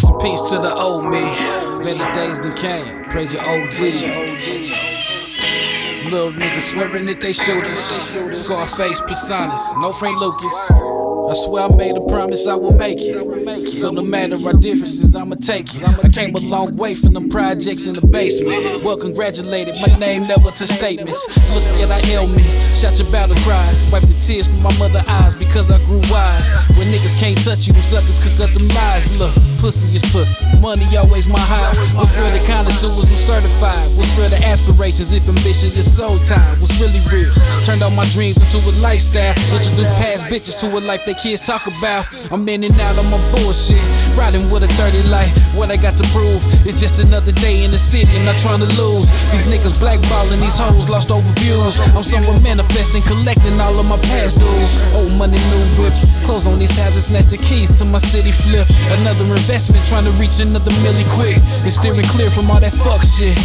the old me. Better days than came. Praise your OG. Little niggas swearing that they shooters. Scarface personas. No Frank Lucas. I swear I made a promise I will make it. So no matter our differences, I'ma take it. I came a long way from them projects in the basement. Well, congratulated, my name never to statements. Look at I me, shout your battle cries. Wipe the tears from my mother eyes because I grew wise. When niggas can't touch you, suckers cook up them lies. Look, pussy is pussy. Money always my high. What's real the connoisseurs who certified? What's real the if ambition is soul time? What's really real? Turned all my dreams into a lifestyle. Introduced past bitches to a life they kids talk about. I'm in and out of my bullshit. Riding with a 30 light. What I got to prove is just another day in the city. I'm not trying to lose. These niggas blackballing these hoes lost over views. I'm somewhere manifesting, collecting all of my past dues. Old money, new whips. Close on these houses, snatch the keys to my city flip. Another investment, trying to reach another milli quick. And steering clear from all that fuck shit.